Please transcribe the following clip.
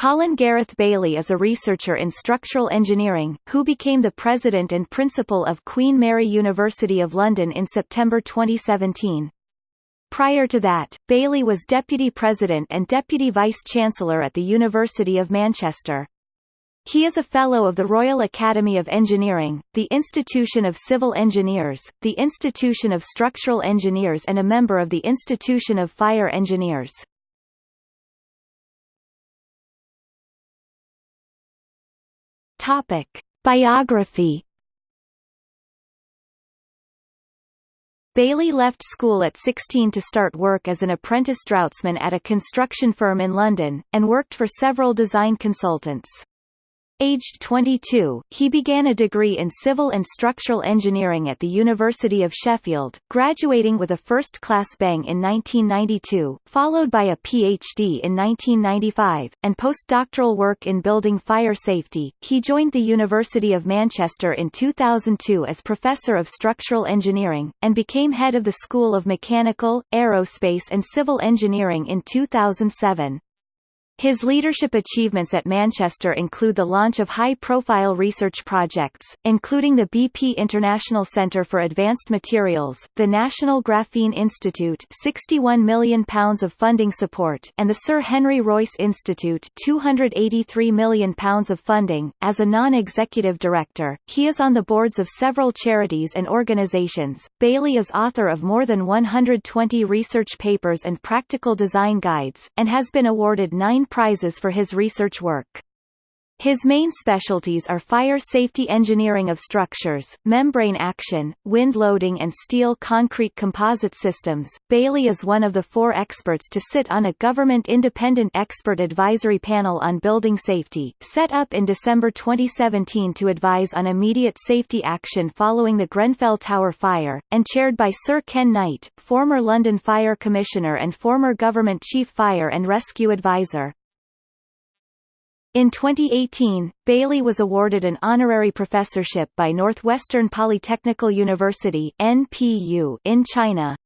Colin Gareth Bailey is a researcher in structural engineering, who became the president and principal of Queen Mary University of London in September 2017. Prior to that, Bailey was deputy president and deputy vice-chancellor at the University of Manchester. He is a Fellow of the Royal Academy of Engineering, the Institution of Civil Engineers, the Institution of Structural Engineers and a member of the Institution of Fire Engineers. Topic. Biography Bailey left school at 16 to start work as an apprentice draughtsman at a construction firm in London, and worked for several design consultants. Aged 22, he began a degree in civil and structural engineering at the University of Sheffield, graduating with a first-class BEng in 1992, followed by a PhD in 1995, and postdoctoral work in building fire safety. He joined the University of Manchester in 2002 as Professor of Structural Engineering, and became head of the School of Mechanical, Aerospace and Civil Engineering in 2007. His leadership achievements at Manchester include the launch of high-profile research projects, including the BP International Centre for Advanced Materials, the National Graphene Institute £61 million of funding support and the Sir Henry Royce Institute £283 million of funding. As a non-executive director, he is on the boards of several charities and organisations. Bailey is author of more than 120 research papers and practical design guides, and has been awarded nine prizes for his research work. His main specialties are fire safety engineering of structures, membrane action, wind loading and steel concrete composite systems. Bailey is one of the four experts to sit on a government independent expert advisory panel on building safety, set up in December 2017 to advise on immediate safety action following the Grenfell Tower fire, and chaired by Sir Ken Knight, former London Fire Commissioner and former Government Chief Fire and Rescue Advisor. In 2018, Bailey was awarded an honorary professorship by Northwestern Polytechnical University (NPU) in China.